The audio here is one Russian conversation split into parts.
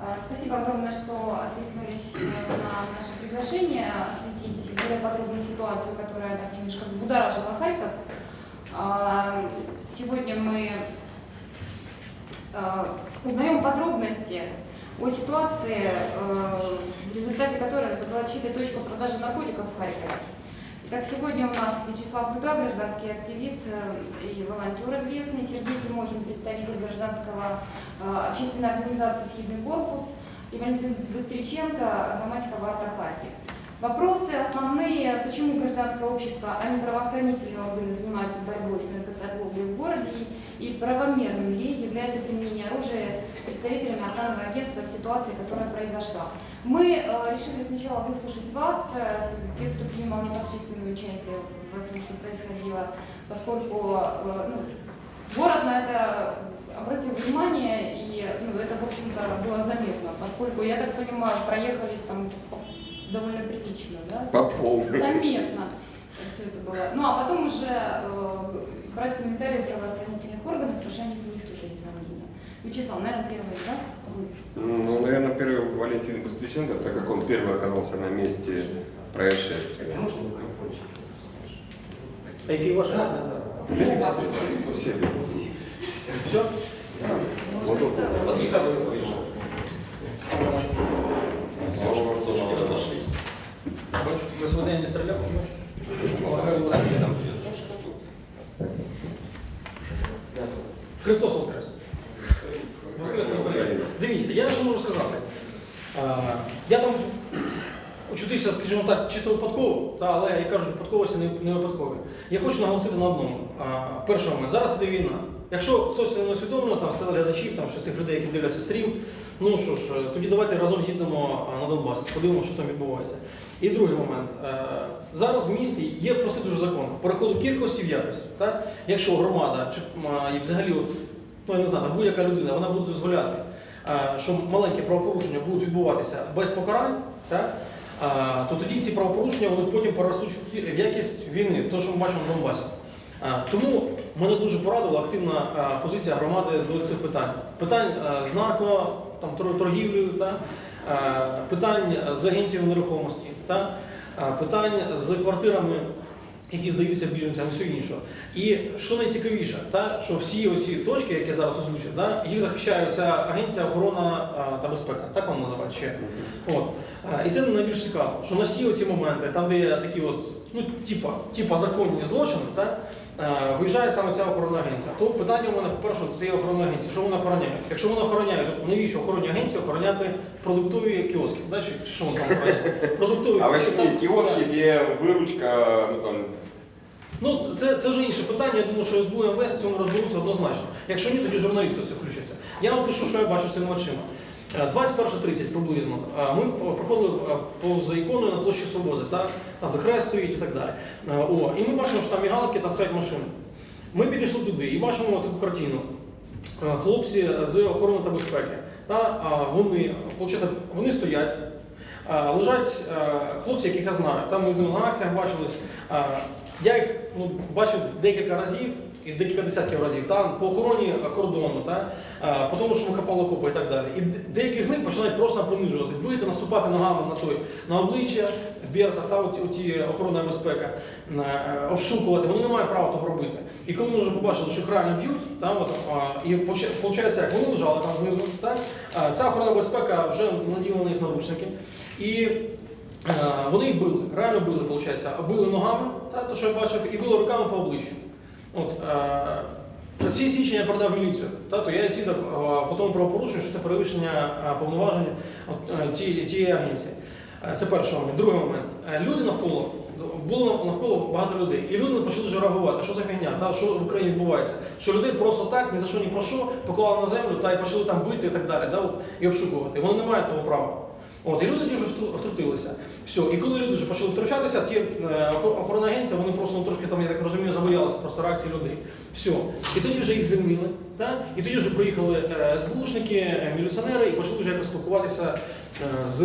А, Спасибо огромное, что откликнулись э, на наше приглашение осветить более подробную ситуацию, которая так немножко взбудоражила Харьков. А, Сегодня мы э, узнаем подробности о ситуации, э, в результате которой разоблачили точку продажи наркотиков в Харькове. Итак, сегодня у нас Вячеслав Дуда, гражданский активист э, и волонтер известный, Сергей Тимохин, представитель гражданского э, общественной организации «Схидный корпус» и Валентин Быстриченко, грамматика Варта Харьков. Вопросы основные, почему гражданское общество, а не правоохранительные органы занимаются борьбой с наркоторговлей в городе и правомерным ли является применение оружия представителями охранного агентства в ситуации, которая произошла. Мы э, решили сначала выслушать вас, э, тех, кто принимал непосредственное участие во всем, что происходило, поскольку э, ну, город на это обратил внимание, и ну, это, в общем-то, было заметно, поскольку, я так понимаю, проехались там довольно прилично, да? По полной. Заметно все это было. Ну, а потом уже э, брать комментарии правоохранительных органов, потому что они, у них тоже есть сомнения. Вячеслав, наверное, первый, да? Вы Ну, наверное, первый Валентин Быстриченко, так как он первый оказался на месте происшествия. Можно микрофончик? Ваш? Да, да, да. Все. Все? Он. Вот и так вот. Сошки разошлись. Ви свидання не стріляв? Христос Воскрес! Дивіться, я що можу сказати. Я там очутився, скажімо так, чисто випадково, але я кажу, випадковості не, не випадкові. Я хочу наголосити на одному. Перше зараз іде війна. Якщо хтось не усвідомлено, там з телеглядачів, там, з тих людей, які дивляться стрім, ну що ж, е, тоді давайте разом їздимо а, на Донбас, подивимося, що там відбувається. І другий момент. Е, Зараз в місті є простий дуже закон переходу кількості в якість. Так? Якщо громада чи взагалі, ну я не знаю, будь-яка людина, вона буде дозволяти, е, що маленькі правопорушення будуть відбуватися без покарань, так? то тоді ці правопорушення вони потім переростуть в якість війни, то, що ми бачимо в Донбасі. А, Тому мене дуже порадила активна позиція громади до цих питань. Питань з нарко, там, торгівлею, та, питань з агенцією нерухомості, та, питань з квартирами, які здаються біженцям все інше. І що найцікавіше, та, що всі оці точки, які я зараз озвучив, та, їх захищає ця агенція охорона та безпека, так вона називається ще. От. І це найбільш цікаво, що на всі оці моменти, там, де є такі от, ну, типа, типа законні злочини, так, е, виїжджає саме ця охоронна агенція. То питання у мене, по-перше, це є охоронна агенція. Що вона охороняє? Якщо вона охороняє, то навіщо охоронній агенції охороняти продуктові кіоски? Да? Чи що вона там охороняє? Продуктові А ось так? кіоски, де виручка, ну там, Ну, це- це, вже інше питання. Я думаю, що СБУ і МВС в цьому розберуться однозначно. Якщо ні, тоді журналісти в це включаться. Я вам пишу, що я бачу своїми очима. Е, 21.30 приблизно. е, Ми е, проходили е, повз іконою на площі Свободи, та? там де хрест стоїть і так далі. Е, О, і ми бачимо, що там мігалки, там стоять машини. Ми підійшли туди і бачимо таку картину. Е, Хлопці з охорони та безпеки. Та, вони, вони стоять, лежать е, хлопці, яких я знаю. Там ми з ними на акціях бачились. Я їх ну, бачив декілька разів і декілька десятків разів там по охороні кордону, та, а, по тому, що ми хапали копи і так далі. І де- деяких з них починають просто принижувати, бити, наступати ногами на той на обличчя, в берцах, та от, оті охорона безпека, е, обшукувати. Вони не мають права того робити. І коли ми вже побачили, що їх реально б'ють, та, от, а, і виходить, як вони лежали там знизу, та, ця охорона безпека вже наділа на них наручники. І Е, Вони їх били, реально били, виходить. Били ногами, та, то, що я бачив, і били руками по обличчю. От, е, ці свідчення я передав міліцію. Та, то я є свідок е, по тому правопорушенню, що це перевищення е, повноважень е, тієї агенції. Це перший момент. Другий момент. Люди навколо, було навколо багато людей. І люди почали вже реагувати, що за фігня, та, що в Україні відбувається. Що людей просто так, ні за що, ні про що, поклали на землю та, і почали там бити і так далі, та, от, і обшукувати. Вони не мають того права. От, і люди вже втрутилися. Все. І коли люди вже почали втручатися, ті е, охо- охоронна агенція, вони просто ну, трошки там, я так розумію, забоялися просто реакції людей. Все. І тоді вже їх звільнили. Так? І тоді вже приїхали е, СБУшники, е, міліціонери і почали вже якось спілкуватися е, з,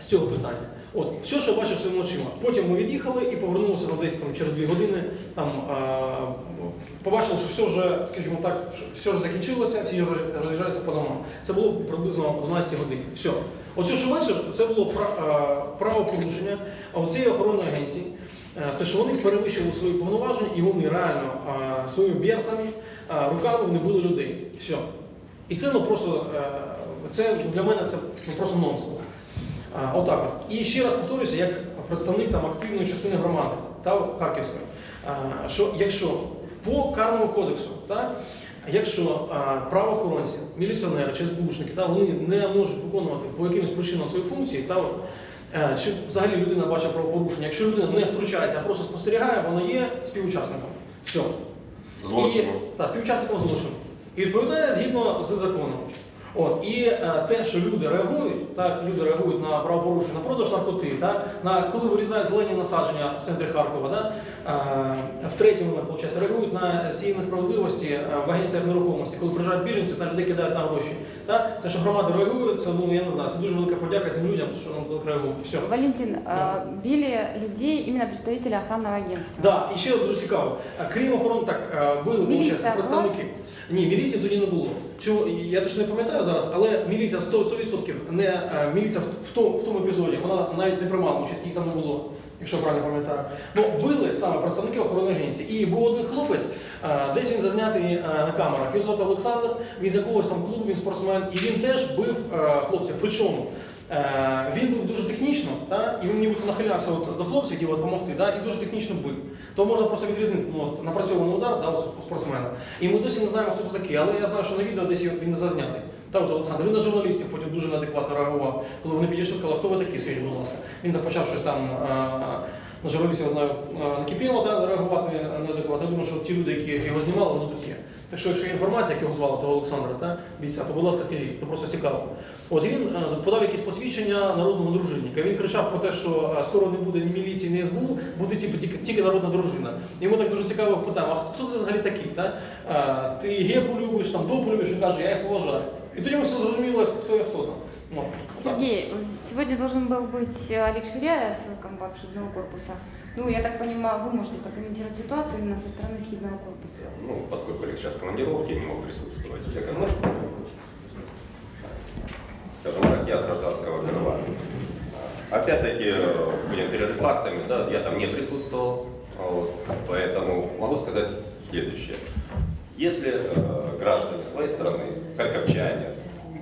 з цього питання. От, все, що бачив своїми очима. Потім ми від'їхали і повернулися десь там через дві години. Там побачили, що все вже, скажімо так, все вже закінчилося, всі роз- роз'їжджаються по домам. Це було приблизно о 12 годині. Все. Оце, що бачив, це було пра- а, правопорушення цієї охоронної агенції. Е, Те, що вони перевищили свої повноваження і вони реально своїми берцями, руками вони били людей. Все. І це ну просто е, це для мене це ну, просто нонсенс. Отак от. І ще раз повторюся, як представник там активної частини громади та Харківської, що якщо по карному кодексу, та, якщо правоохоронці, міліціонери чи СБУшники, та, вони не можуть виконувати по якимось причинам свої функції, та, е, чи взагалі людина бачить правопорушення, якщо людина не втручається, а просто спостерігає, вона є співучасником. Все. Злочину. І, та, співучасником злочину. І відповідає згідно з законом. От, і е, те, що люди реагують, так, люди реагують на правопорушення, на продаж наркоти, так, на коли вирізають зелені насадження в центрі Харкова, так, в третьому, виходить, реагують на ці несправедливості в агенціях нерухомості, коли приїжджають біженці та людей кидають на гроші. Так. Те, що громада реагує, це ну я не знаю, це дуже велика подяка тим людям, що ну, реагують. Все. Валентин, э, били людей именно представители охранного агентства. Да, і ще дуже цікаво. Крім охорони, так били Міліція виходить, представники. Ні, міліції тоді не було. Чому я точно не пам'ятаю зараз, але міліція 100%, 100% не міліція в, в, тому, в тому епізоді, вона навіть не приймала участь, їх там не було. Якщо правильно пам'ятаю, ну били саме представники охорони агенції. І був один хлопець, е, десь він зазнятий е, на камерах. Його звати Олександр, він з якогось там клубу, він спортсмен, і він теж бив е, хлопців. Причому Він був дуже технічно, та, і він нібито нахилявся от до хлопців, які допомогти, та, і дуже технічно бив. То можна просто відрізнити ну, от, напрацьований удар да, у спортсмена. І ми досі не знаємо, хто це такий, але я знаю, що на відео десь він не зазнятий. Та от Олександр, він на журналістів потім дуже неадекватно реагував. Коли вони підійшли, сказали, хто ви такий, скажіть, будь ласка. Він там почав щось там на журналістів, я знаю, накипіло та, реагувати неадекватно. Я думаю, що ті люди, які його знімали, вони тут є. Так що, якщо є інформація, як його звали, того Олександра, та, бійця, то будь ласка, скажіть, то просто цікаво. От він е, подав якісь посвідчення народного дружинника. Він кричав про те, що е, скоро не буде ні міліції, ні СБУ, буде типу, тільки, тільки народна дружина. Ми так дуже цікаво питаємо, а хто ти взагалі такий? Та? Е, Ти гепу любиш, там допу любиш, він каже, я їх поважаю. І тоді ми все зрозуміли, хто є хто там. От, отак. Сергей, сегодня должен был быть Олег Ширяев, комбат Схидного корпуса. Ну, я так понимаю, вы можете прокомментировать ситуацию именно со стороны Схидного корпуса. Ну, поскольку Олег сейчас в командировке, не мог присутствовать. Я, как бы, скажем так, я от гражданского крыла. Опять-таки, э, будем перерыв фактами, да, я там не присутствовал, а вот, поэтому могу сказать следующее. Если э, граждане своей страны, харьковчане,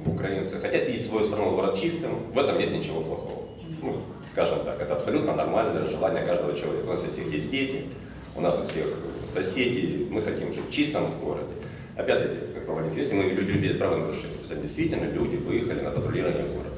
украинцы, хотят видеть свою страну город чистым, в этом нет ничего плохого. Ну, скажем так, это абсолютно нормальное желание каждого человека. У нас у всех есть дети, у нас у всех соседи, мы хотим жить в чистом городе. Опять-таки, как говорит, если мы люди видят правонарушение, то есть действительно люди выехали на патрулирование города.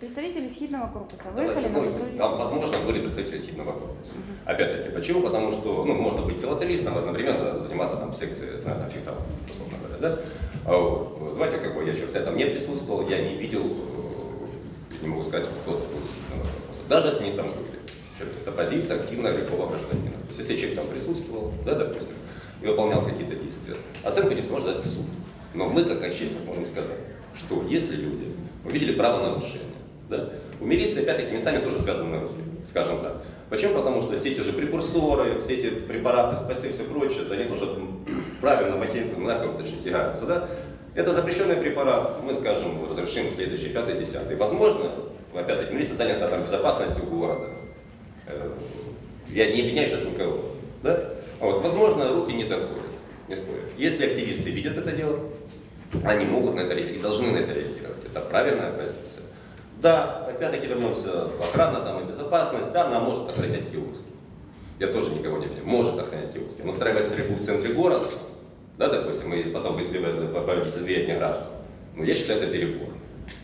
Представители Схидного корпуса Давайте, выехали на ну, патруль. Там, возможно, были представители сильного корпуса. Опять-таки, почему? Потому что, ну, можно быть филателистом, одновременно заниматься там в секции, знаю, там, фехтования, условно говоря, да? А вот, ну, давайте, как бы, я еще, кстати, там не присутствовал, я не видел, э, не могу сказать, кто то был из сильного корпуса. Даже если они там были. Это позиция активного рядового гражданина. То есть, если человек там присутствовал, да, допустим, и выполнял какие-то действия, оценку не сможет дать в суд. Но мы, как общественность, можем сказать, что если люди увидели правонарушение, да, у опять-таки, местами тоже связаны руки, скажем так. Почему? Потому что все эти же прекурсоры, все эти препараты, спаси и все прочее, да, они тоже правильно в ахинку, наркотики тягаются, да? Это запрещенный препарат, мы, скажем, разрешим следующий, пятый, десятый. Возможно, опять-таки, милиция занята там безопасностью города. Э, Я не обвиняю сейчас никого, да? А Вот, возможно, руки не доходят, не спорю. Если активисты видят это дело, они могут на это реагировать и должны на это реагировать. Это правильная позиция. Да, опять-таки вернемся охрана там, и безопасность, да, она может охранять киоски. Я тоже никого не обвиняю, может охранять киоски. Но устраивать стрельбу в центре города, да, допустим, и потом избивать, проводить избиение граждан, ну, я считаю, это перебор.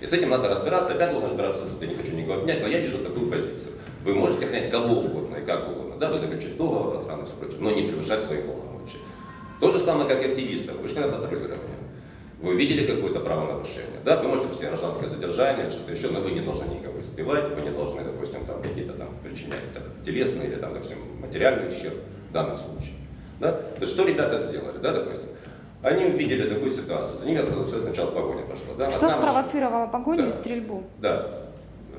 И с этим надо разбираться, опять должен разбираться я не хочу никого обвинять, но я вижу такую позицию. Вы можете охранять кого угодно и как угодно, да, вы заключить договор охраны и все прочее, но не превышать свои полномочия. То же самое, как и активисты, вышли на патрулирование. Вы увидели какое-то правонарушение, да, вы можете после гражданское задержание, что-то еще, но вы не должны никого избивать, вы не должны, допустим, там какие-то там причинять там, телесный или там, допустим, материальный ущерб в данном случае. Да? То есть что ребята сделали, да, допустим? Они увидели такую ситуацию, за ними открылась сначала погоня пошла, да, Что одна машина- спровоцировало погоню Да. и стрельбу? да.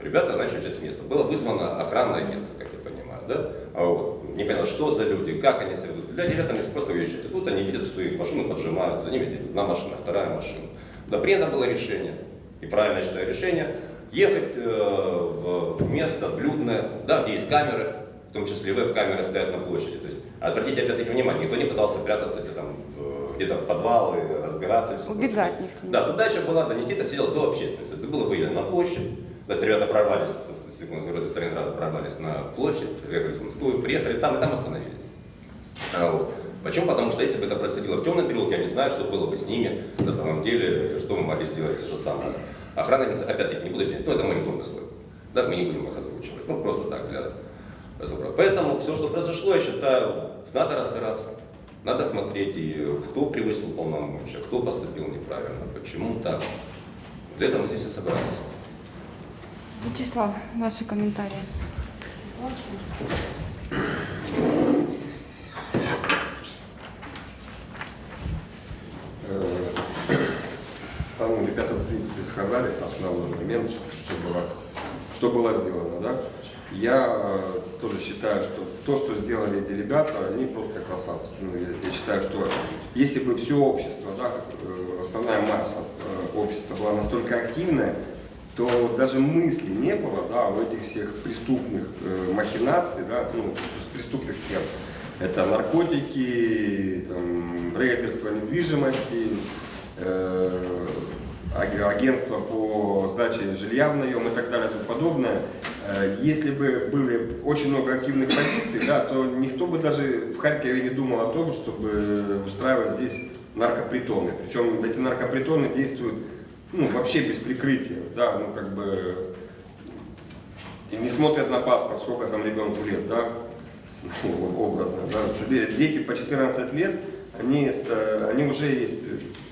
ребята начали уезжать с места. Было вызвано охранное агентство, как я понимаю, да? А вот, не понятно, что за люди, как они себя ведут. Для ребят они просто уезжают. И тут они видят, что их машины поджимают, за ними едет одна машина, вторая машина. Да принято было решение, и правильно считаю решение, ехать э, в место блюдное, да, где есть камеры, в том числе веб-камеры стоят на площади. То есть обратите опять-таки внимание, никто не пытался прятаться если там э, где-то в подвалы, разбираться и все. Убегать никто Да, задача была донести это все дело до общественности. Это было выявлено на площадь. То есть ребята прорвались, с, с, с города Сталинграда прорвались на площадь, приехали в Москву, приехали там и там остановились. А вот. Почему? Потому что если бы это происходило в темном переулке, я не знаю, что было бы с ними на самом деле, что мы могли сделать то же самое. Охрана, опять-таки, не буду говорить, ну это мои домыслы. Да, мы не будем их озвучивать. Ну просто так для разговора. Поэтому все, что произошло, я считаю, надо разбираться. Надо смотреть, и кто превысил полномочия, кто поступил неправильно, почему так. Для этого мы здесь и собрались. Вячеслав, ваши комментарии. Э, Там ребята, в принципе, сказали основной момент, что было, что было сделано, да. Я э, тоже считаю, что то, что сделали эти ребята, они просто красавцы. Ну, я, я считаю, что если бы все общество, да, э, основная масса э, общества была настолько активная, то даже мысли не было, да, у этих всех преступных э, махинаций, да, ну, преступных сфер. Это наркотики, там, рейдерство недвижимости, э, аг- агентство по сдаче жилья в наем и так далее и тому подобное. Э, Если бы были очень много активных позиций, да, то никто бы даже в Харькове не думал о том, чтобы устраивать здесь наркопритоны. Причем эти наркопритоны действуют ну, вообще без прикрытия, да, ну как бы не смотрят на паспорт, сколько там ребенку лет, да, ну, образно, да, дети по 14 лет, они, они уже есть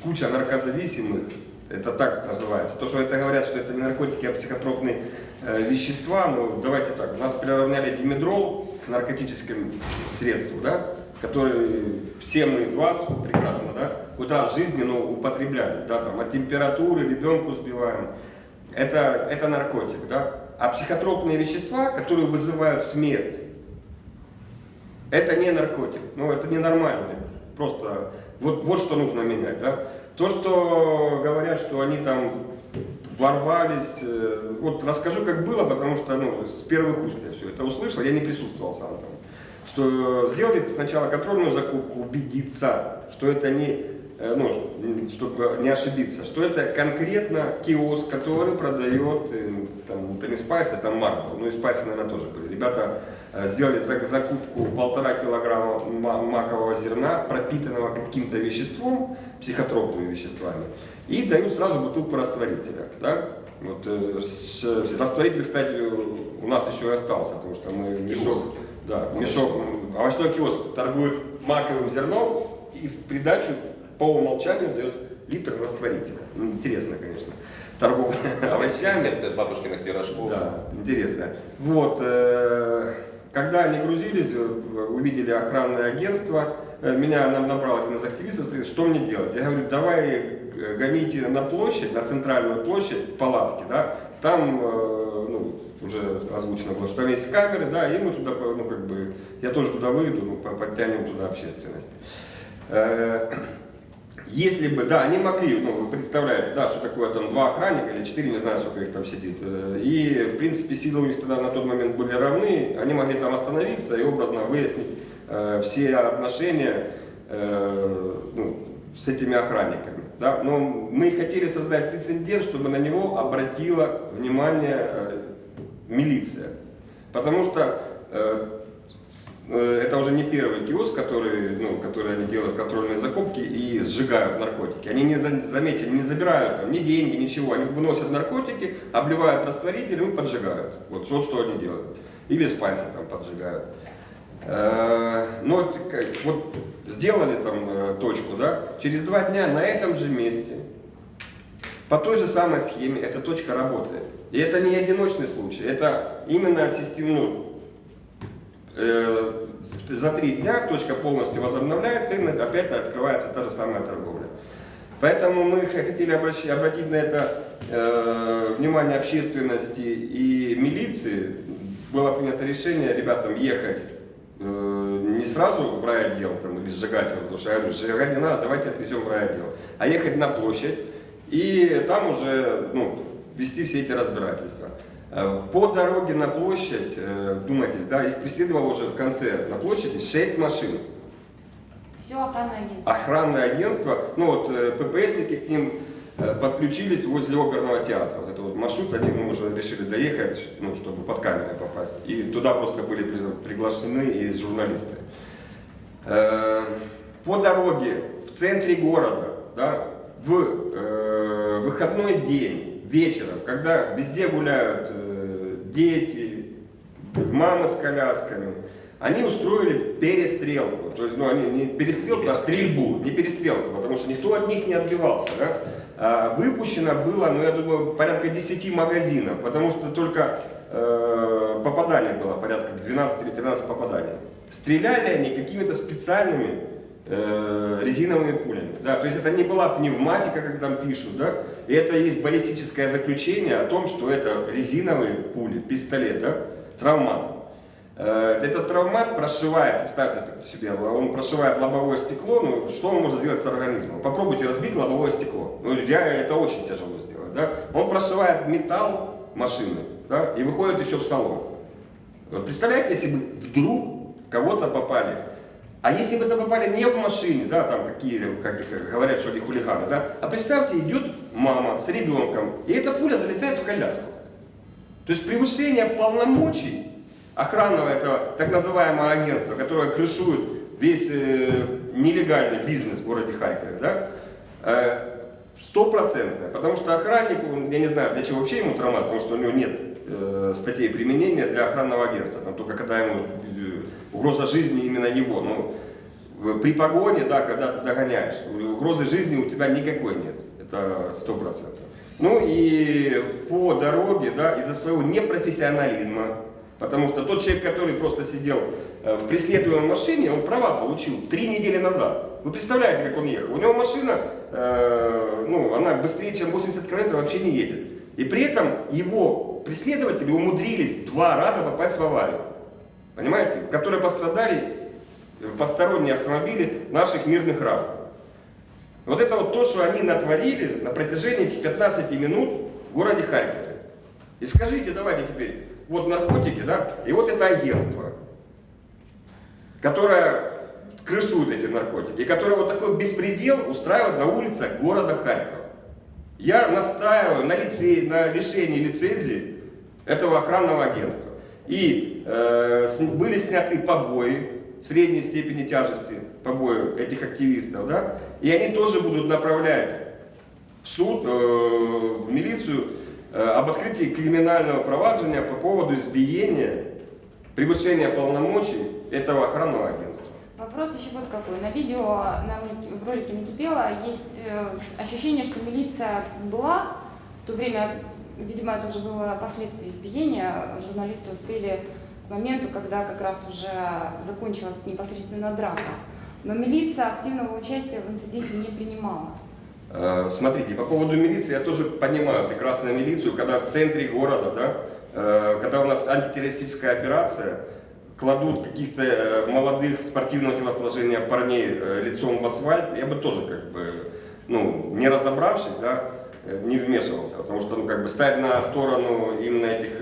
куча наркозависимых, это так называется. То, что это говорят, что это не наркотики, а психотропные э, вещества, ну давайте так, нас приравняли димедрол к наркотическим средству, да, которые все мы из вас прекрасно, да, раз в жизни, но употребляли, да, там, от температуры ребенку сбиваем. Это, это наркотик, да. А психотропные вещества, которые вызывают смерть, это не наркотик, ну это ненормально. Просто вот, вот что нужно менять, да. То, что говорят, что они там ворвались, э, вот расскажу, как было, потому что ну, с первых уст я все это услышал, я не присутствовал сам там. Что сделали сначала контрольную закупку, убедиться, что это не, э, ну, чтобы не ошибиться, что это конкретно киоск, который продает, э, там, это не спайс, это марбл, ну и спайс, наверное, тоже были. Ребята э, сделали за- закупку полтора килограмма ма- макового зерна, пропитанного каким-то веществом, психотропными веществами, и дают сразу бутылку растворителя. Да? Вот, э, с- растворитель, кстати, у нас еще и остался, потому что мы мешок, Киоски. Да, мешок, овощной киоск торгует маковым зерном и в придачу по умолчанию дает литр растворителя. Ну, Интересно, конечно, торговля овощами. Рецепты бабушкиных пирожков. Да, интересно. Вот, э, когда они грузились, э, увидели охранное агентство, э, меня нам набрал один из активистов, говорит, что мне делать? Я говорю, давай гоните на площадь, на центральную площадь, палатки, да, там, э, ну, уже озвучено было, что там есть камеры, да, и мы туда, ну, как бы, я тоже туда выйду, ну, по- подтянем туда общественность. Э, Если бы, да, они могли, ну, вы представляете, да, что такое там два охранника или четыре, не знаю, сколько их там сидит. Э, И, в принципе, силы у них тогда на тот момент были равны, они могли там остановиться и образно выяснить э, все отношения э, ну, с этими охранниками. Да? Но мы хотели создать прецедент, чтобы на него обратила внимание э, милиция. Потому что э, Э, это уже не первый киоск, который, ну, который они делают контрольные закупки и сжигают наркотики. Они не, за- заметьте, не забирают там ни деньги, ничего. Они выносят наркотики, обливают растворителем и поджигают. Вот, вот что они делают. Или спайсы там поджигают. Э, Но вот сделали там э, точку, да, через два дня на этом же месте по той же самой схеме эта точка работает. И это не одиночный случай, это именно системно, э, за три дня точка полностью возобновляется и опять открывается та же самая торговля. Поэтому мы хотели обратить на это внимания общественности и милиции было принято решение ребятам ехать не сразу в райотдел там, или сжигать его, потому что я говорю, сжигать не надо, давайте отвезем в райотдел, а ехать на площадь и там уже ну, вести все эти разбирательства. Э, По дороге на площадь, э, думайтесь, да, их преследовало уже в конце на площади 6 машин. Все охранное агентство. Охранное агентство, ну вот э, ППСники к ним э, подключились возле оперного театра. Вот это вот маршрут, они мы уже решили доехать, ну, чтобы под камеры попасть. И туда просто были при- приглашены и журналисты. Э, По дороге в центре города, да, в э, выходной день, вечером, когда везде гуляют э, дети, мамы с колясками, они устроили перестрелку. То есть, ну, они не перестрелку, а стрельбу, не перестрелку, потому что никто от них не отбивался. Да? А выпущено было, ну, я думаю, порядка 10 магазинов, потому что только э, попаданий было порядка 12 или 13 попаданий. Стреляли они какими-то специальными э, резиновыми пулями. Да? То есть это не была пневматика, как там пишут, да? и это есть баллистическое заключение о том, что это резиновые пули, пистолет, да? травмат. Э, Этот травмат прошивает, представьте себе, он прошивает лобовое стекло, ну что он может сделать с организмом? Попробуйте разбить лобовое стекло. Ну реально это очень тяжело сделать. Да? Он прошивает металл машины да, и выходит еще в салон. Вот представляете, если бы вдруг кого-то попали. А если бы это попали не в машине, да, там какие, как говорят, что они хулиганы, да, а представьте, идет мама с ребенком, и эта пуля залетает в коляску. То есть превышение полномочий охранного этого так называемого агентства, которое крышует весь э, нелегальный бизнес в городе Харькове, да, э, стопроцентное. Потому что охраннику, я не знаю, для чего вообще ему травмат, потому что у него нет э, статей применения для охранного агентства, там только когда ему э, угроза жизни именно его. Ну, при погоне, да, когда ты догоняешь, угрозы жизни у тебя никакой нет, это сто процентов. Ну и по дороге, да, из-за своего непрофессионализма, потому что тот человек, который просто сидел э, в преследуемой машине, он права получил три недели назад. Вы представляете, как он ехал? У него машина, э, ну, она быстрее, чем 80 км вообще не едет. И при этом его преследователи умудрились два раза попасть в аварию. Понимаете? В которой пострадали э, посторонние автомобили наших мирных граждан. Вот это вот то, что они натворили на протяжении этих 15 минут в городе Харькове. И скажите, давайте теперь, вот наркотики, да, и вот это агентство, которое крышует эти наркотики, и которое вот такой беспредел устраивает на улицах города Харькова. Я настаиваю на, лице, на лишении лицензии этого охранного агентства. И э, были сняты побои средней степени тяжести, побои этих активистов, да, и они тоже будут направлять в суд, э, в милицию об открытии криминального проваджения по поводу избиения, превышения полномочий этого охранного агентства. Вопрос еще вот какой. На видео, на в ролике Накипела есть э, ощущение, что милиция была в то время, видимо, это уже было последствия избиения, журналисты успели к моменту, когда как раз уже закончилась непосредственно драка. Но милиция активного участия в инциденте не принимала. Э, Смотрите, по поводу милиции, я тоже понимаю прекрасно милицию, когда в центре города, да, э, когда у нас антитеррористическая операция, кладут каких-то э, молодых спортивного телосложения парней лицом в асфальт, я бы тоже как бы, ну, не разобравшись, да, не вмешивался, потому что, ну, как бы стать на сторону именно этих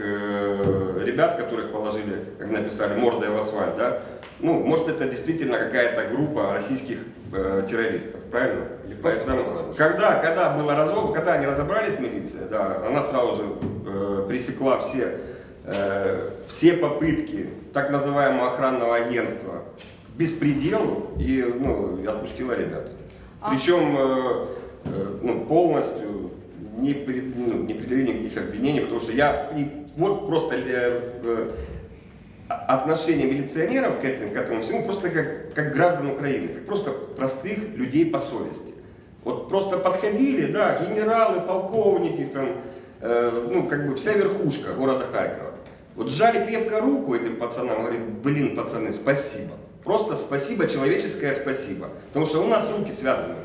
ребят, которых положили, как написали, мордой в асфальт, да, ну, может это действительно какая-то группа российских э, террористов, правильно? Или Поэтому, когда, когда было разоб, когда они разобрались, милиция, да, она сразу же э, пресекла все, э, все попытки так называемого охранного агентства к беспределу и, ну, отпустила ребят. А- Причем э, э, ну, полностью не, пред- ну, не предъявили никаких обвинений, потому что я и вот просто э, э, отношение милиционеров к этому, к этому всему просто как, как граждан Украины, как просто простых людей по совести. Вот просто подходили, да, генералы, полковники, там, э, ну, как бы вся верхушка города Харькова. Вот сжали крепко руку этим пацанам, говорили, блин, пацаны, спасибо. Просто спасибо, человеческое спасибо. Потому что у нас руки связаны.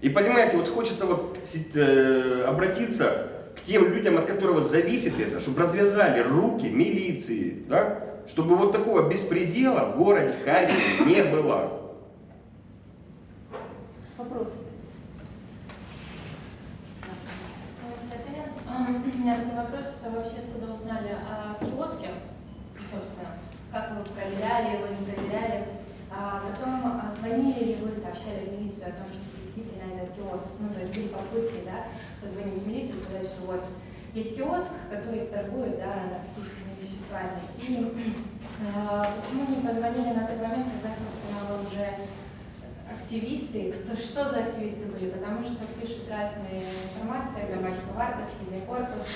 И понимаете, вот хочется вот э, обратиться к тем людям, от которого зависит это, чтобы развязали руки милиции, да? Чтобы вот такого беспредела в городе Харькове не было. Вопрос. Здравствуйте, А, У меня такой вопрос. Вообще, откуда узнали о киоске, собственно? Как вы проверяли его, не проверяли? А потом, а, звонили ли вы, сообщали в милицию о том, что действительно этот киоск, ну, то есть были попытки, да, позвонить в милицию, сказать, что вот есть киоск, который торгует, да, наркотическими веществами. И а, почему не позвонили на тот момент, когда, собственно, уже активисты, кто, что за активисты были, потому что пишут разные информации, грамматика Вартас, Лидия Корпус,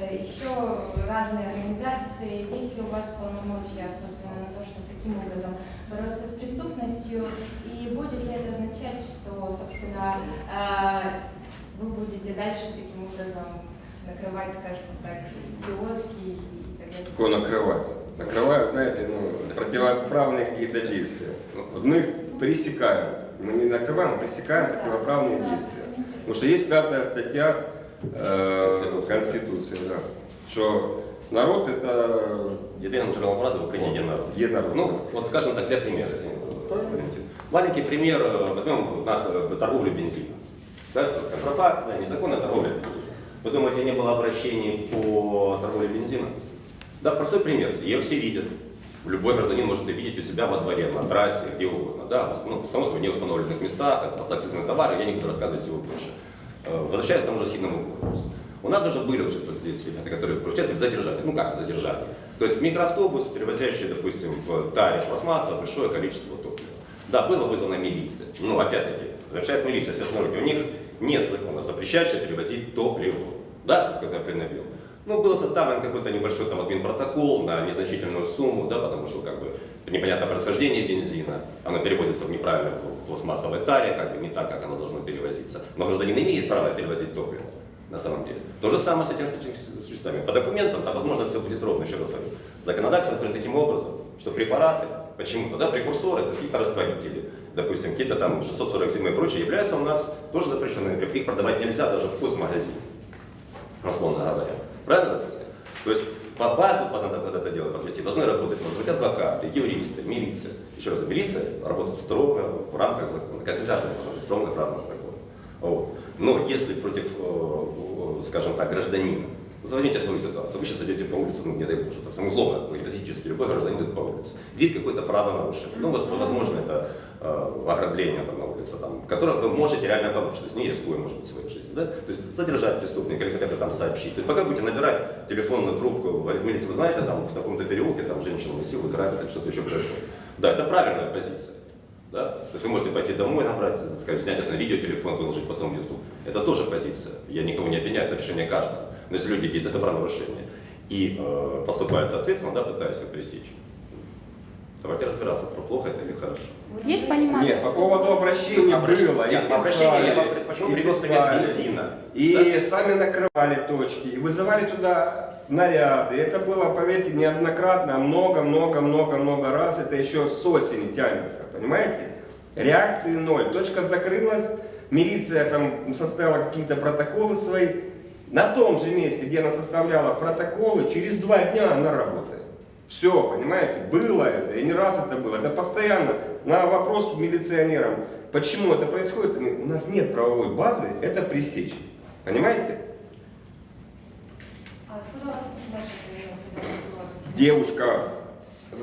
э, еще разные организации. Есть ли у вас полномочия, собственно, на то, чтобы таким образом бороться с преступностью? И будет ли это означать, что, собственно, э, вы будете дальше таким образом накрывать, скажем так, киоски и так далее? Такое накрывать. Накрывают, знаете, ну, противоправные какие-то действия. Вот мы их пресекаем. Мы не накрываем, а пресекаем противоправные действия. Потому что есть пятая статья э, Конституции. Конституции, да, что народ это Єдиним джерелом влади в Україні є народ. Є народ. Ну, вот скажем так, для примера. извините, Валентин. Маленький пример, э, возьмем на, э, торговлю бензином. Да, то есть контрафактная, незаконная торговля бензином. Вы думаете, не было обращений по торговле бензином? Да, простой пример. Ее все видят. Любой гражданин может это видеть у себя во дворе, на трассе, где угодно. Да, ну, само собой, в неустановленных местах, это подакцизные товары, я не буду рассказывать всего больше. Э, Возвращаясь к тому же сильному вопросу. У нас уже были уже здесь ребята, которые участвовали задержали. Ну как задержали? То есть микроавтобус, перевозящий, допустим, в таре пластмасса большое количество топлива. Да, была вызвана милиция. Ну, опять-таки, возвращаясь милиция, связной у них нет закона, запрещающего перевозить топливо. Да, как я принабил. Ну, был составлен какой-то небольшой там админпротокол на незначительную сумму, да, потому что как бы непонятное происхождение бензина, оно переводится в неправильной пластмассовой таре, как бы не так, как оно должно перевозиться. Но гражданин имеет право перевозить топливо на самом деле. То же самое с этими веществами. По документам там, возможно, все будет ровно, еще раз говорю. Законодательство устроено таким образом, что препараты, почему-то, да, прекурсоры, какие-то растворители, допустим, какие-то там 647 и прочие, являются у нас тоже запрещенными. Их продавать нельзя даже в вкусмагазине, условно говоря. Правильно, допустим? То есть по базу надо под это дело подвести должны работать, может быть, адвокаты, юристы, милиция. Еще раз, милиция работает строго в рамках закона, как и должен быть строго в рамках закона. Вот. Но если против, э, скажем так, гражданина, возьмите свою ситуацию, вы сейчас идете по улице, ну не дай боже, там, условно, гипотетически любой гражданин идет по улице, видит какое-то правонарушение, ну, воз- возможно, это э, ограбление там, на улице, там, которое вы можете реально помочь, то есть не рискуя, может быть, своей жизнью, да? то есть задержать преступника или хотя бы там сообщить. То есть пока будете набирать телефонную трубку, в милиции, вы знаете, там в таком-то переулке там женщину насилуют, грабят, или что-то еще происходит. Да, это правильная позиция. Да? То есть вы можете пойти домой, набрать, сказать, снять это на видеотелефон, выложить потом в YouTube. Это тоже позиция. Я никого не обвиняю, это решение каждого. Но если люди видят это правонарушение и э, поступают ответственно, да, пытаясь их пресечь, давайте разбираться, про плохо это или хорошо. Вот есть понимание? Нет, по поводу обращений было, и Нет, я писали, почему и писали. бензина? И сами накрывали точки, и вызывали туда наряды. Это было, поверьте, неоднократно, а много-много-много-много раз. Это еще с осени тянется, понимаете? Реакции ноль. Точка закрылась, милиция там составила какие-то протоколы свои. На том же месте, где она составляла протоколы, через два дня она работает. Все, понимаете, было это, и не раз это было. Это постоянно на вопрос милиционерам, почему это происходит, они, у нас нет правовой базы, это пресечь. Понимаете? А откуда у вас? Девушка,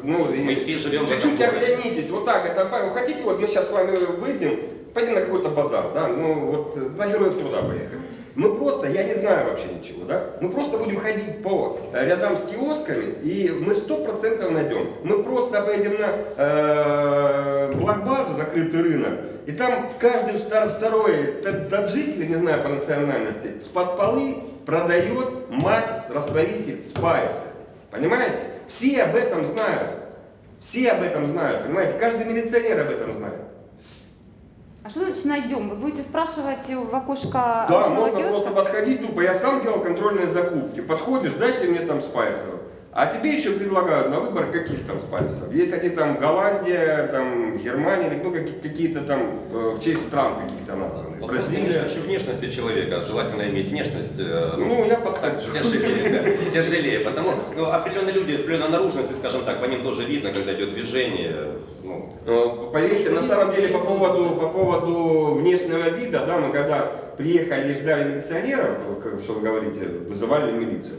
ну, Мы все живем в этом чуть-чуть оглянитесь, вот так, это, вы хотите, вот мы сейчас с вами выйдем, пойдем на какой-то базар, да, ну, вот на Героев Труда поехали. Мы просто, я не знаю вообще ничего, да, мы просто будем ходить по э, рядам с киосками, и мы сто процентов найдем. Мы просто поедем на э, Блокбазу, накрытый рынок, и там каждый втор- второй та- таджик, или не знаю по национальности, с-под полы продает мать, растворитель, спайсы. Понимаете? Все об этом знают. Все об этом знают, понимаете? Каждый милиционер об этом знает. А что значит найдем? Вы будете спрашивать в окошко Да, можно киоска? просто подходить тупо. Я сам делал контрольные закупки. Подходишь, дайте мне там спайсеров. А тебе еще предлагают на выбор каких там спайсов. Есть они там Голландия, там Германия, ну, какие- какие-то там э, в честь стран каких-то названы. Вот Бразилия. Бразилия. внешности человека, желательно иметь внешность, э, Ну, я подхожу. тяжелее, да, тяжелее, потому ну, определенные люди, определенной наружности, скажем так, по ним тоже видно, когда идет движение, ну, Э, Поверьте, на самом деле по поводу, по поводу внешнего вида, да, мы когда приехали и ждали милиционеров, ну, как- что вы говорите, вызывали милицию,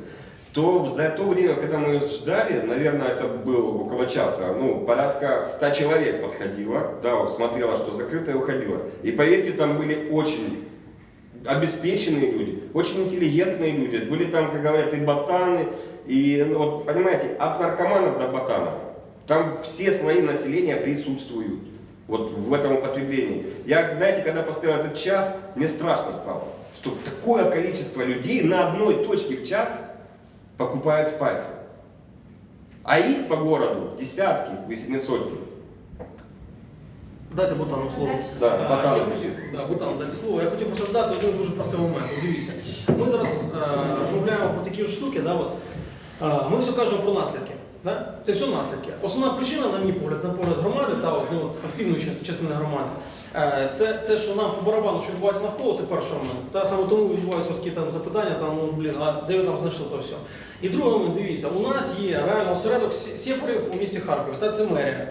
то за то время, когда мы ждали, наверное, это было около часа, ну, порядка 100 человек подходило, да, смотрела, что закрыто и уходило. И поверьте, там были очень обеспеченные люди, очень интеллигентные люди. Были там, как говорят, и ботаны, и, ну, вот, понимаете, от наркоманов до ботанов. Там все слои населения присутствуют вот в этом употреблении. Я, знаете, когда поставил этот час, мне страшно стало, что такое количество людей на одной точке в час покупают спайсы. А их по городу десятки, если не сотни. Дайте Бутану слово. Да, А, Бутану. я хотів, да, Бутану, дайте слово. Я хотів просто дати один дуже простий момент. От Дивіться, ми зараз е, розмовляємо про такі от штуки, да, от, е, ми все кажемо про наслідки. Да? Це все наслідки. Основна причина, на мій погляд, на погляд громади та от, ну, от, активної част- частини громади, е, це те, що нам по барабану, що відбувається навколо, це перший момент. Та саме тому відбуваються такі там запитання, там, ну, блін, а де ви там знайшли то все. І другий момент, дивіться, у нас є реально осередок сі- у місті Харкові, та це мерія.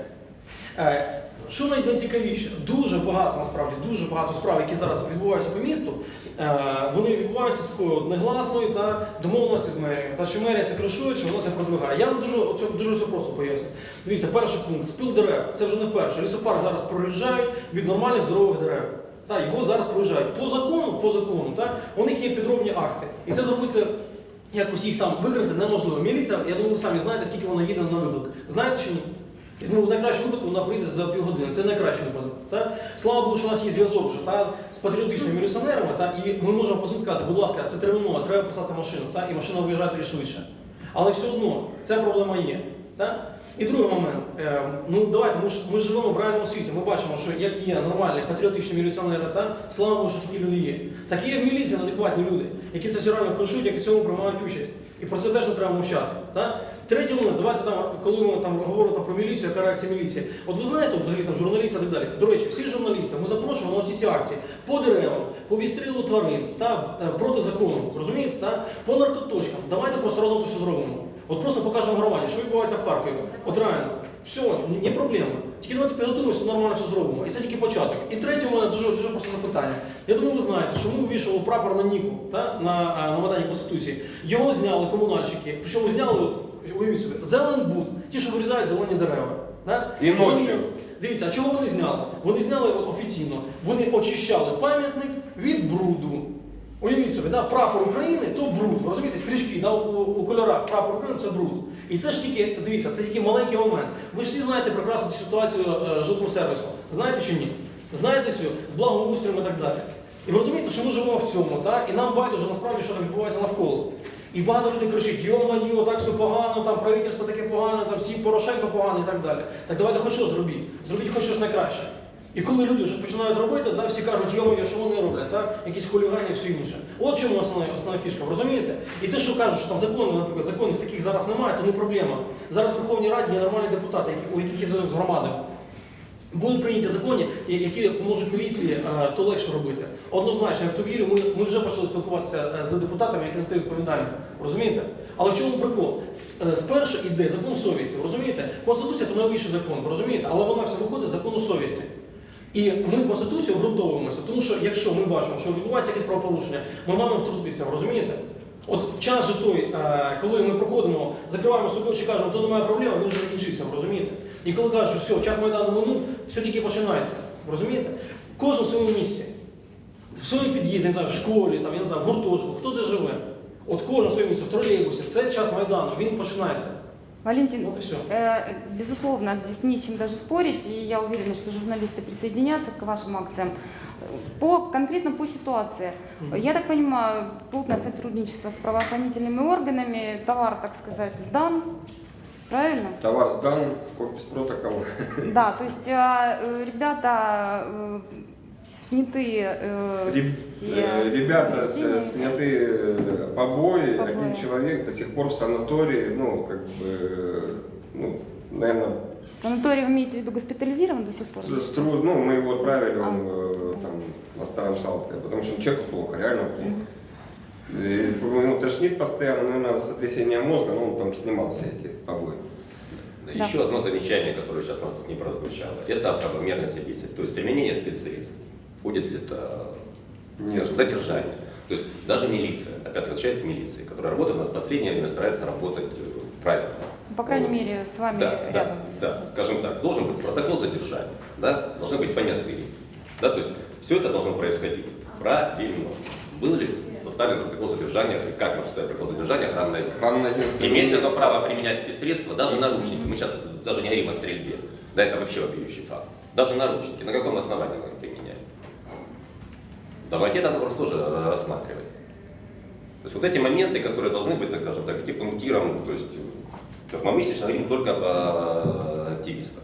Е, Що найцікавіше, дуже багато насправді дуже багато справ, які зараз відбуваються по місту, е, вони відбуваються з такою негласною та домовленості з мерією. Та що мерія це кришує, що вона це продвигає. Я вам дуже дуже все просто поясню. Дивіться, перший пункт спил дерев. Це вже не вперше. Лісопарк зараз проїжджають від нормальних здорових дерев. Та, його зараз проїжджають. По закону, по закону, та, у них є підробні акти. І це зробити якось їх там викрити неможливо. Міліція, я думаю, ви самі знаєте, скільки вона їде на виклик. Знаєте чи ні? Ну, в найкращому випадку вона прийде за півгодини. Це найкращий випадок. Та? Слава Богу, що у нас є зв'язок вже та, з патріотичними міліціонерами, та, і ми можемо позвонити сказати, будь ласка, це терміново, треба послати машину, та, і машина виїжджає тоді швидше. Але все одно ця проблема є. Та? І другий момент. Е, ну давайте, ми ж ми живемо в реальному світі. Ми бачимо, що як є нормальні патріотичні міліціонери, та слава Богу, що такі люди є. Так є в міліції адекватні люди, які це все реально кришують, які в цьому приймають участь. І про це теж не треба мовчати. Та? Третій момент, давайте там, коли ми там говоримо про міліцію, яка реакція міліції. От ви знаєте, взагалі там журналісти і так далі. До речі, всі журналісти, ми запрошуємо на всі ці акції по деревам, по відстрілу тварин, та, е, проти закону, розумієте, та? по наркоточкам. Давайте просто разом це все зробимо. От просто покажемо громаді, що відбувається в Харкові. От реально, все, не проблема. Тільки давайте підготуємося, нормально все зробимо. І це тільки початок. І третє у мене дуже, дуже просте запитання. Я думаю, ви знаєте, що ми вивішували прапор на Ніку та, на, а, на Майдані Конституції. Його зняли комунальщики. Причому зняли, уявіть собі, Зеленбуд, ті, що вирізають зелені дерева. Да? І ночі. Дивіться, а чого вони зняли? Вони зняли от офіційно. Вони очищали пам'ятник від бруду. Уявіть собі, да, прапор України то бруд. Розумієте, стрічки да, у, у кольорах прапор України це бруд. І це ж тільки, дивіться, це тільки маленький момент. Ви ж всі знаєте прекрасно цю ситуацію е, жилого сервісу. Знаєте чи ні? Знаєте цю з благоустроєм і так далі. І ви розумієте, що ми живемо в цьому, так? і нам байдуже насправді, що там відбувається навколо. І багато людей кричать, йо-майо, так все погано, там правительство таке погане, там всі Порошенко поганий і так далі. Так давайте хоч щось зробіть. Зробіть хоч щось найкраще. І коли люди щось починають робити, да, всі кажуть, йо-моє, що вони роблять, так? якісь хулігані і все інше. От чому основна, основна фішка, розумієте? І те, що кажуть, що там закони, наприклад, законів таких зараз немає, то не проблема. Зараз в Верховній Раді є нормальні депутати, у яких є зв'язок з громадою. Будуть прийняті закони, які поможуть міліції е, то легше робити. Однозначно, в то вірю, ми, ми вже почали спілкуватися е, з депутатами, які за те відповідальні. Розумієте? Але в чому прикол? Е, Спершу йде закон совісті, розумієте? Конституція це найвищий закон, розумієте? Але вона все виходить з закону совісті. І ми Конституцію обґрунтовуємося, тому що якщо ми бачимо, що відбувається якесь правопорушення, ми маємо втрутитися, розумієте? От час же той, коли ми проходимо, закриваємо собі очі, кажемо, то немає проблем, він вже закінчився, розумієте? І коли кажуть, що все, час Майдану минув, все тільки починається. Розумієте? Кожен в своєму місці. В своєму під'їзді, не знаю, в школі, там, я не знаю, в гуртожитку, хто де живе. От кожен в своєму місці, в тролейбусі, це час Майдану, він починається. Валентин, Вот и всё. э, безусловно, здесь не с чем даже спорить, и я уверена, что журналисты присоединятся к вашим акциям. По, конкретно по ситуации. Мгм. Я так понимаю, плотное сотрудничество с правоохранительными органами, товар, так сказать, сдан, правильно? Товар сдан, подпись протокола. Да, то есть э, э, ребята э, сняты э, Реб- все э, Ребята с- повреждения. сняты побои, Побои. один человек до сих пор в санатории, ну, как бы, ну, наверное, Санаторий вы имеете в виду госпитализирован до сих пор? с тру- ну, мы его отправили, он А. там на старом шалке, потому что человеку плохо, реально плохо. И, ну, тошнит постоянно, наверное, сотрясение мозга, но он там снимал все эти побои. Да. Еще одно замечание, которое сейчас у нас тут не прозвучало, это о правомерности действий, то есть применение спецсредств. Входит ли это скажем, задержание? То есть даже милиция, опять возвращаясь к милиции, которая работает у нас в последнее время, старается работать э, правильно. По крайней Вот. мере, с вами Да, да, рядом. да, скажем так, должен быть протокол задержания, да, должны быть понятые, да, то есть все это должно происходить правильно. Был ли составлен протокол задержания, и как может составить протокол задержания? Охранное агентство- Имеет ли оно право применять спецсредства, даже наручники? Мы сейчас даже не говорим о стрельбе, да, это вообще вопиющий факт. Даже наручники, на каком основании мы их применяем? Давайте этот вопрос тоже э, рассматривать. То есть вот эти моменты, которые должны быть, так скажем так, таким пунктиром, то есть, э, как мы сейчас говорим только о активистах.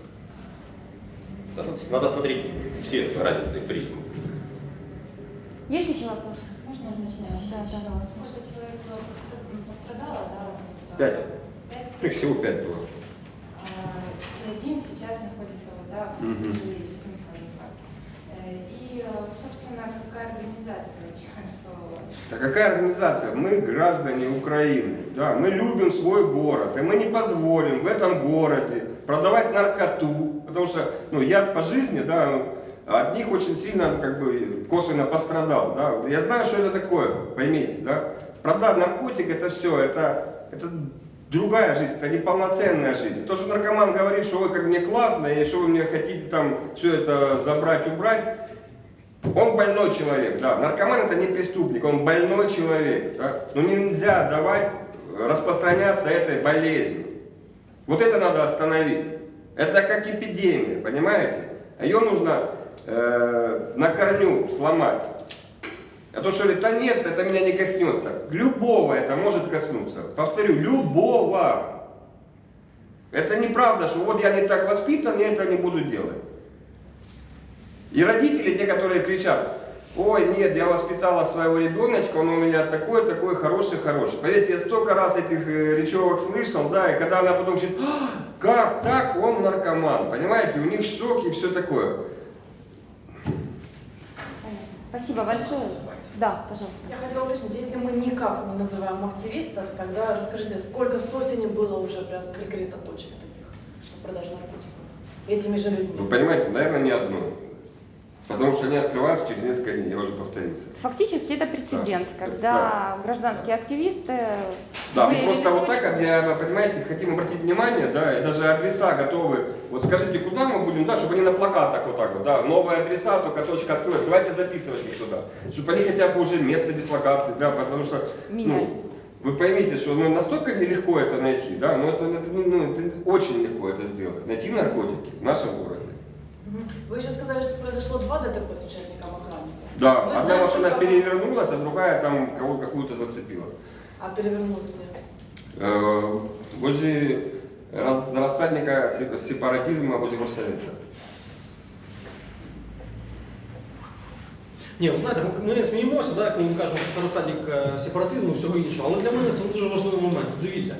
Да, то есть надо смотреть все разные призмы. Есть еще вопросы? Можно я начинаю? Да, пожалуйста. Сколько человек пострадало, да? Пять. Пять? Их всего пять было. А, и один сейчас находится вот, да, в ну, скажем так. Э, И, э, собственно, какая организация участвовала? А какая организация? Мы граждане Украины. Да, мы любим свой город, и мы не позволим в этом городе продавать наркоту, потому что ну, я по жизни, да, от них очень сильно как бы косвенно пострадал. Да. Я знаю, что это такое, поймите, да. Продать наркотик это все, это, это другая жизнь, это неполноценная жизнь. То, что наркоман говорит, что вы как мне классно, и что вы мне хотите там все это забрать, убрать, он больной человек, да. Наркоман это не преступник, он больной человек. Да? Но нельзя давать распространяться этой болезни. Вот это надо остановить. Это как эпидемия, понимаете? Ее нужно э, на корню сломать. А то, что говорит, да нет, это меня не коснется. Любого это может коснуться. Повторю, любого. Это неправда, что вот я не так воспитан, я это не буду делать. И родители, те, которые кричат, ой, нет, я воспитала своего ребеночка, он у меня такой, такой, хороший, хороший. Поверьте, я столько раз этих э, речевок слышал, да, и когда она потом говорит, «А, как так, он наркоман, понимаете, у них шок и все такое. Спасибо большое. Да, пожалуйста. Я хотела уточнить, если мы никак не называем активистов, тогда расскажите, сколько с осени было уже прям прикрыто точек таких по продаже наркотиков этими же людьми? Вы понимаете, наверное, не одно. Потому что они открываются через несколько дней, я уже повторился. Фактически это прецедент, Да. когда гражданские активисты... Да, мы просто вот так, понимаете, хотим обратить внимание, да, и даже адреса готовы. Вот скажите, куда мы будем, да, чтобы они на плакатах вот так вот, да, новые адреса, только точка открылась, давайте записывать их туда. Чтобы они хотя бы уже место дислокации, да, потому что, ну, вы поймите, что ну, настолько нелегко это найти, да, ну это, это, не- ну, это очень легко это сделать, найти наркотики в нашем городе. Мгм. Вы еще сказали, что произошло два ДТП с участником охраны. Да, Вы одна знаете, машина как- перевернулась, а другая там кого какую-то зацепила. А перевернулся где? Э, возле рас- рассадника се- сепаратизма возле горсовета. Ні, ви знаєте, ми, ми сміємося, да, коли ми кажемо, що це розсадник е, сепаратизму і всього іншого. Але для мене це дуже важливий момент. Дивіться.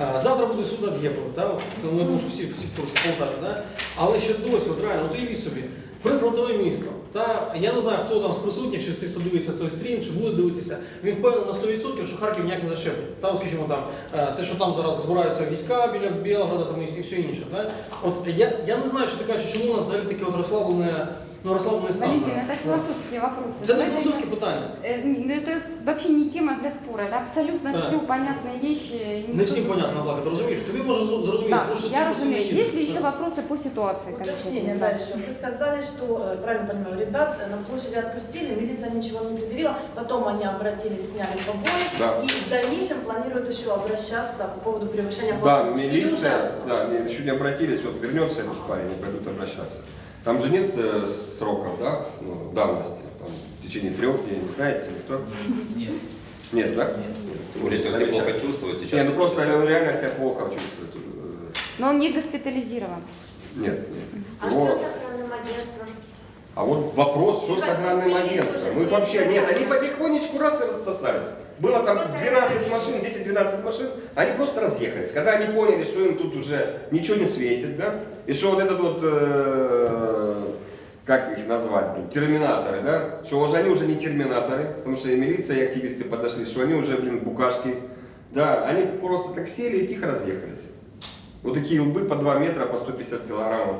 е, Завтра буде суд Аб'єпова, так? Це ну, я думаю, що всі, всі хто да? але ще досі, от реально, от уявіть собі, прифронтове місто. Та я не знаю, хто там з присутніх, чи з тих, хто дивиться цей стрім, чи буде дивитися. Він впевнений на 100%, що Харків ніяк не зачепить. Та, скажімо там, е, те, що там зараз збираються війська біля Білгорода там, і, все інше. Да? От я, я не знаю, що ти кажеш, чому у нас взагалі таке от розслаблене, ну, розслаблений стан. Валентин, зараз. это философские вопросы. Це не Давайте- філософське питання. Э, ну, Это вообще не тема для спора, это абсолютно Да. все понятные вещи. и Не никто- всім понятно, Влада, ти розумієш? Тобі може зрозуміти, Да, тому що ти я просто не разумею. їздиш. Есть ли еще Да. вопросы по ситуации? Уточнение конкретно? Да. дальше. Вы сказали, что, э, правильно понимаю, ребят э, на площади отпустили, милиция ничего не предъявила, потом они обратились, сняли побои, Да. и в дальнейшем планируют еще обращаться по поводу превышения Да, полномочий. Или милиция, уже да, обратились? не- еще не обратились, вот вернется этот парень, они пойдут обращаться. Там же нет э, сроков, да, ну, давности, там, в течение трех дней, не знаете, никто? Нет. Нет, да? Тем более, если он себя плохо чувствует сейчас. Не, ну просто он реально себя плохо чувствует. Э, Но он не госпитализирован. Нет, нет. А Его- что с охранным агентством? А вот вопрос, что с охранным агентством? Мы вообще, нет, они потихонечку раз и рассосались. Было там 12 машин, 10-12 машин, они просто разъехались. Когда они поняли, что им тут уже ничего не светит, да, и что вот этот вот, э, как их назвать, блин, терминаторы, да, что уже они уже не терминаторы, потому что и милиция, и активисты подошли, что они уже, блин, букашки, да, они просто так сели и тихо разъехались. Вот такие лбы по 2 метра, по 150 килограммов.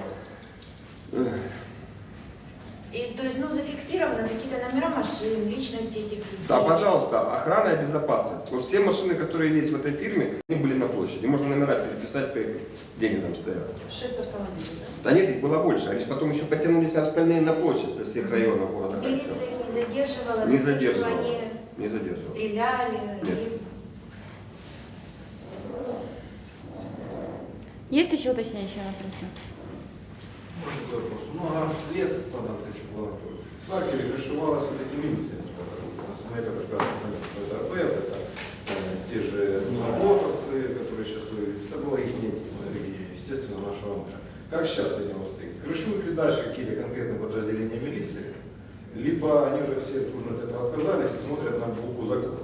И, то есть, ну, зафиксированы какие-то номера машин, личности этих людей. Да, пожалуйста, охрана и безопасность. Вот все машины, которые есть в этой фирме, они были на площади. Можно номера переписать, где они там стоят. Шесть автомобилей, да? Да нет, их было больше. Они потом еще потянулись остальные на площадь со всех районов города Милиция Харькова. их не задерживала, Не задерживала. они Не задерживал. стреляли. Нет. и- Есть еще уточняющие вопросы? Вопрос. Много лет тогда крышевала. Лакери крышевалась все-таки милиция. Мы это прекрасно что это те же работорцы, которые сейчас вы... Это было их мнение, и, естественно, нашего мэра. Как сейчас с этим обстоит? Крышуют ли дальше какие-то конкретные подразделения милиции? Либо они уже все дружно от этого отказались и смотрят на букву закона.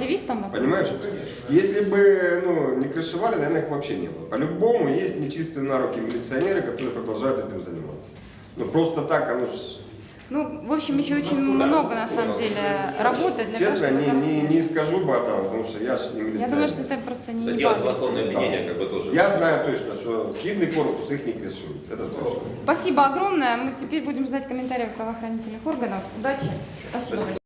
Активистам? вопрос? Понимаешь? Конечно. Если бы ну, не крышевали, наверное, их вообще не было. По-любому есть нечистые на руки милиционеры, которые продолжают этим заниматься. Ну просто так, оно ж, Ну, в общем, еще очень много, на самом деле, работы для честно, того, не, чтобы... не, не скажу бы там, потому что я же не милиционер. Я думаю, что это просто не, Это не обвинение как бы тоже. Я знаю точно, что схидный корпус их не крышует. Это точно. Спасибо огромное. Мы теперь будем ждать комментариев правоохранительных органов. Удачи. Спасибо. Спасибо.